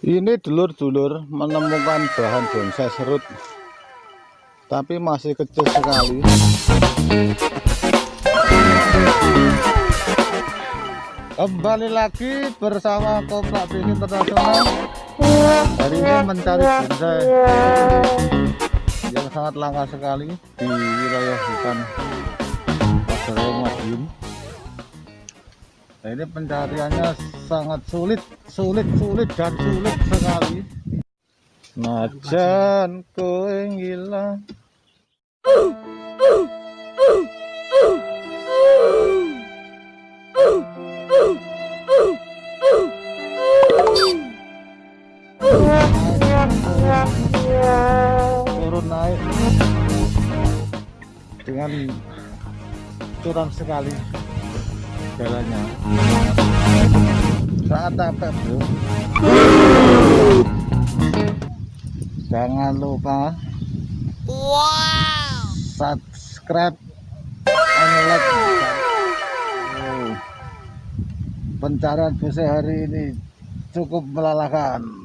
Ini dulur-dulur menemukan bahan bonsai serut Tapi masih kecil sekali. Kembali lagi bersama Koplak Bini Internasional. Hari ini mencari bonsai Yang sangat langka sekali Di wilayah hutan Pasaraya Madiun Nah ini pencariannya sangat sulit, sulit, sulit dan sulit sekali. Najan kowe ngilang. Turun naik dengan curam sekali jalannya sangat capek bro jangan lupa subscribe and like. Oh. pencarian buse hari ini cukup melelahkan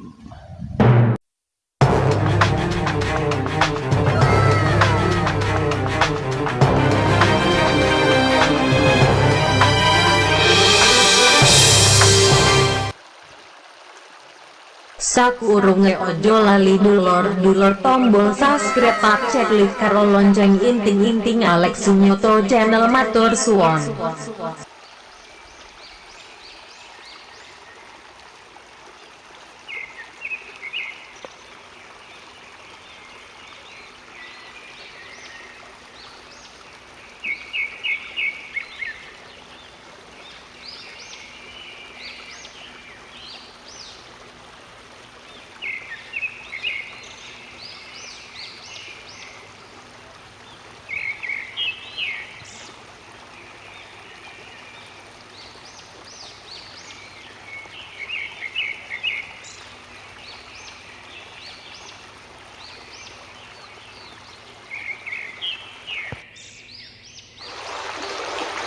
Sakurunge ojo lali dulur dulur tombol subscribe pak ceklik karo lonceng inting inting Alex Sunyoto channel matur suwon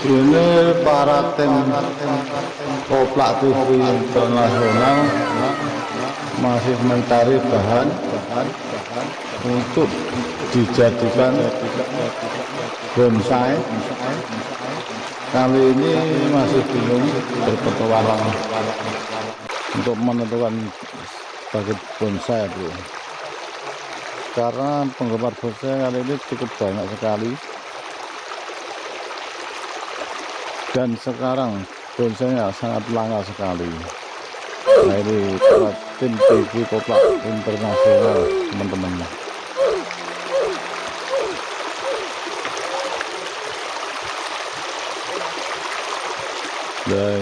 ini para tim koplak TV internasional masih mencari bahan untuk dijadikan bonsai. Kali ini masih bingung berpetualang untuk menentukan sebagai bonsai bro karena penggemar bonsai kali ini cukup banyak sekali dan sekarang bonsainya sangat langka sekali. Nah ini tim TV koplak internasional teman-teman. Dan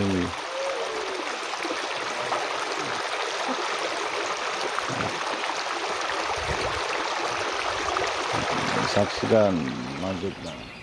saksikan lanjutnya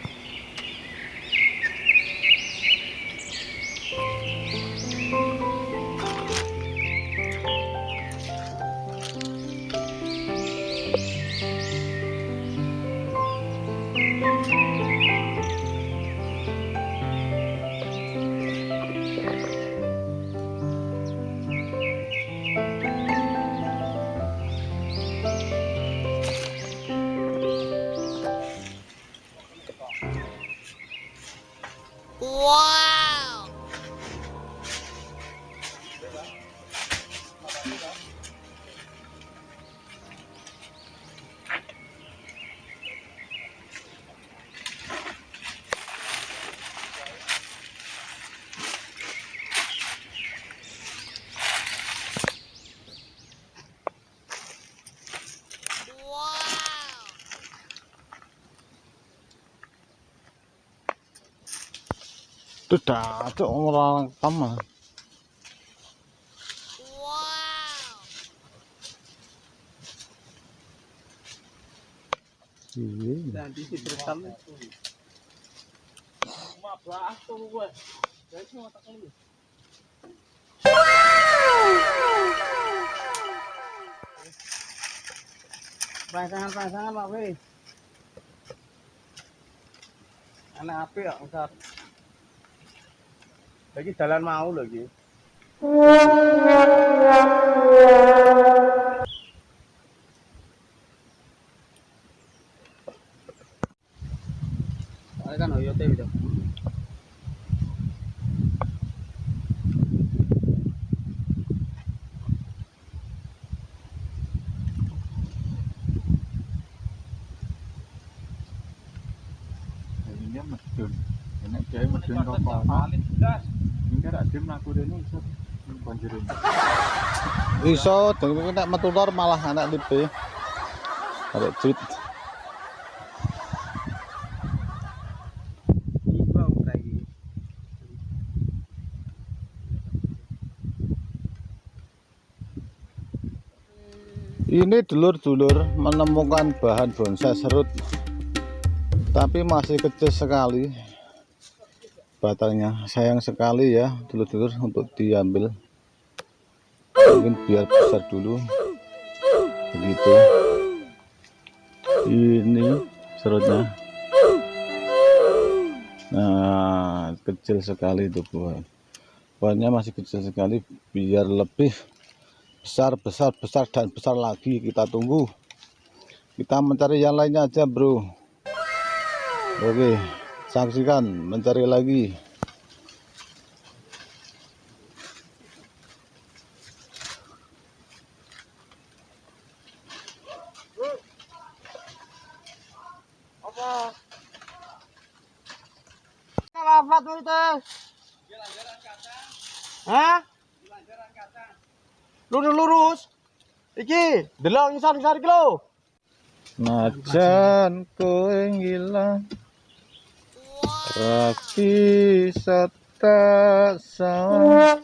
itu cok orang sama Wow. iya pasangan-pasangan Pak. Anak api ya Ustaz. để cái sờ lên mau được gì? Đấy, cái nồi vô tiêu được. Nhớ mặt trường lagi. ben rokok. Ini ada tim laku ini iso banjir. Iso, dengan nek metu lor malah anak lipe. Ada lagi. Ini dulur-dulur menemukan bahan bonsai serut tapi masih kecil sekali batangnya. Sayang sekali ya dulur-dulur untuk diambil. Mungkin biar besar dulu. Begitu. Ini serutnya. Nah kecil sekali itu buah buahnya masih kecil sekali biar lebih besar besar besar dan besar lagi. Kita tunggu. Kita mencari yang lainnya aja bro. Oke saksikan mencari lagi Apa? Itu? Hah? Lurus lurus. Iki, delok ngisar iki lho. najan kowe ngilang raki sata sawah